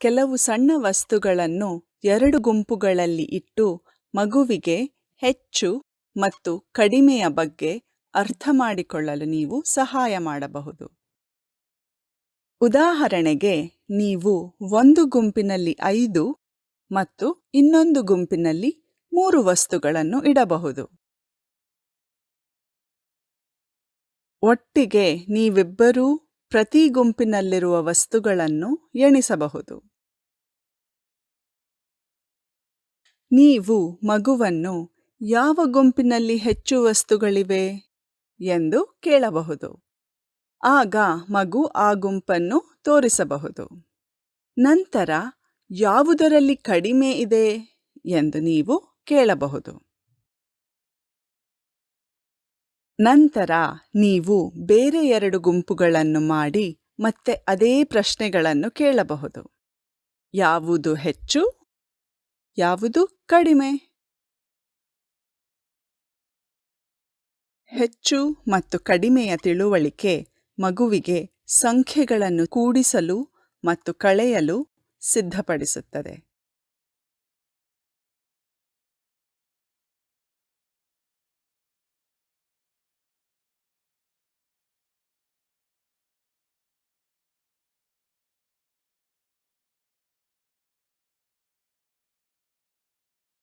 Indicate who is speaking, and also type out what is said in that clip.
Speaker 1: ಕೆಲವು ಸಣ್ಣ ವಸ್ತುಗಳನ್ನು ಎರಡು ಗುಂಪುಗಳಲ್ಲಿ ಇಟ್ಟು ಮಗುವಿಗೆ ಹೆಚ್ಚು ಮತ್ತು ಕಡಿಮೆಯ ಬಗ್ಗೆ ಅರ್ಥ ಮಾಡಿಕೊಳ್ಳಲು ನೀವು ಸಹಾಯ ಮಾಡಬಹುದು. ಉದಾಹರಣೆಗೆ, ನೀವು ಒಂದು ಗುಂಪಿನಲ್ಲಿ ಐದು ಮತ್ತು ಇನ್ನೊಂದು ಗುಂಪಿನಲ್ಲಿ ಮೂರು ವಸ್ತುಗಳನ್ನು ಇಡಬಹುದು. ಒಟ್ಟಿಗೆ ನೀವಿಬ್ಬರೂ ಪ್ರತಿ ಗುಂಪಿನಲ್ಲಿರುವ ವಸ್ತುಗಳನ್ನು ಎಣಿಸಬಹುದು. ನೀವು ಮಗುವನ್ನು ಯಾವ ಗುಂಪಿನಲ್ಲಿ ಹೆಚ್ಚು ವಸ್ತುಗಳಿವೆ ಎಂದು ಕೇಳಬಹುದು. ಆಗ ಮಗು ಆ ಗುಂಪನ್ನು ತೋರಿಸಬಹುದು. ನಂತರ ಯಾವುದರಲ್ಲಿ ಕಡಿಮೆ ಇದೆ ಎಂದು ನೀವು ಕೇಳಬಹುದು. ನಂತರ ನೀವು ಬೇರೆ ಎರಡು ಗುಂಪುಗಳನ್ನು ಮಾಡಿ ಮತ್ತೆ ಅದೇ ಪ್ರಶ್ನೆಗಳನ್ನು ಕೇಳಬಹುದು. ಯಾವುದು ಹೆಚ್ಚು, ಯಾವುದು ಕಡಿಮೆ? ಹೆಚ್ಚು ಮತ್ತು ಕಡಿಮೆಯ ತಿಳುವಳಿಕೆ ಮಗುವಿಗೆ ಸಂಖ್ಯೆಗಳನ್ನು ಕೂಡಿಸಲು ಮತ್ತು ಕಳೆಯಲು ಸಿದ್ಧಪಡಿಸುತ್ತದೆ.